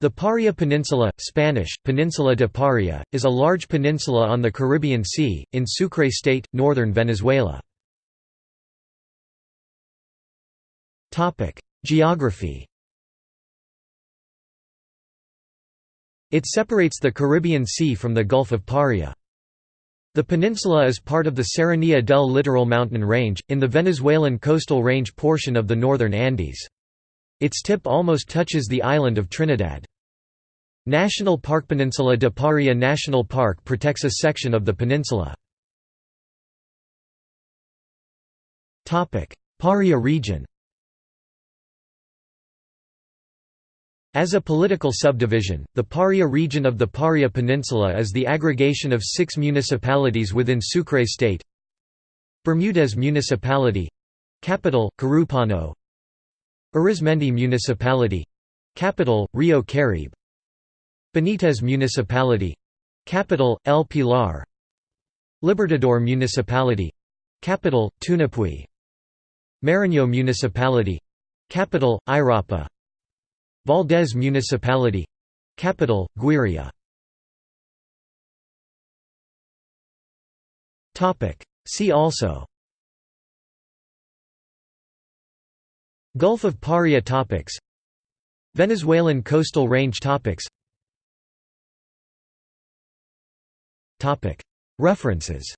The Paria Peninsula, Spanish, Peninsula de Paria, is a large peninsula on the Caribbean Sea, in Sucre State, northern Venezuela. Geography It separates the Caribbean Sea from the Gulf of Paria. The peninsula is part of the Serranía del Litoral mountain range, in the Venezuelan coastal range portion of the northern Andes. Its tip almost touches the island of Trinidad. National Park Peninsula de Paria National Park protects a section of the peninsula. Paria region As a political subdivision, the Paria region of the Paria Peninsula is the aggregation of six municipalities within Sucre State Bermudez Municipality Capital, Carupano Arismendi Municipality Capital, Rio Caribe. Benitez Municipality Capital, El Pilar. Libertador Municipality Capital, Tunapuy, Mariño Municipality Capital, Irapa. Valdez Municipality Capital, Guiria. See also Gulf of Paria topics. Venezuelan coastal range topics. References